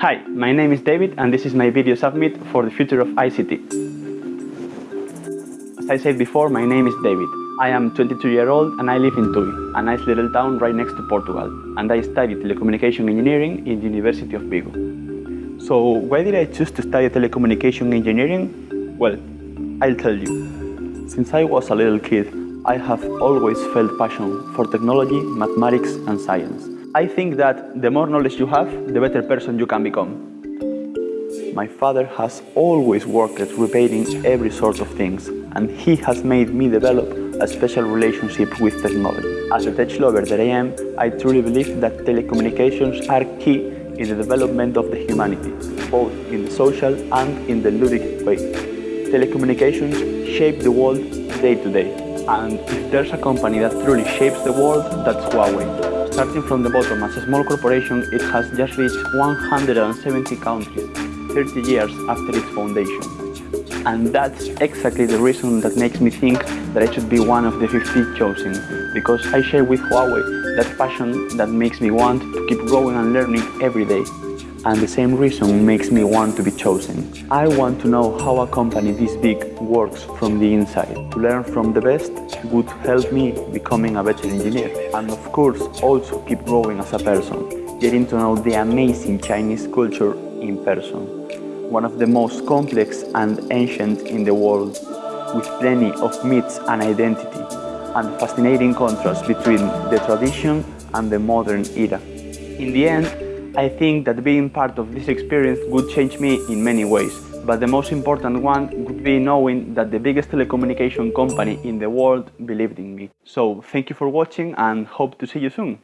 Hi, my name is David and this is my video submit for the future of ICT. As I said before, my name is David. I am 22 year old and I live in Tui, a nice little town right next to Portugal. And I study telecommunication engineering in the University of Vigo. So why did I choose to study telecommunication engineering? Well, I'll tell you. Since I was a little kid, I have always felt passion for technology, mathematics and science. I think that the more knowledge you have, the better person you can become. My father has always worked at repairing every sort of things and he has made me develop a special relationship with technology. As a tech lover that I am, I truly believe that telecommunications are key in the development of the humanity, both in the social and in the ludic way. Telecommunications shape the world day to day, and if there's a company that truly shapes the world, that's Huawei. Starting from the bottom as a small corporation, it has just reached 170 countries 30 years after its foundation. And that's exactly the reason that makes me think that I should be one of the 50 chosen, because I share with Huawei that passion that makes me want to keep growing and learning every day and the same reason makes me want to be chosen. I want to know how a company this big works from the inside. To learn from the best would help me becoming a better engineer and of course also keep growing as a person, getting to know the amazing Chinese culture in person. One of the most complex and ancient in the world, with plenty of myths and identity, and fascinating contrast between the tradition and the modern era. In the end, I think that being part of this experience would change me in many ways, but the most important one would be knowing that the biggest telecommunication company in the world believed in me. So thank you for watching and hope to see you soon.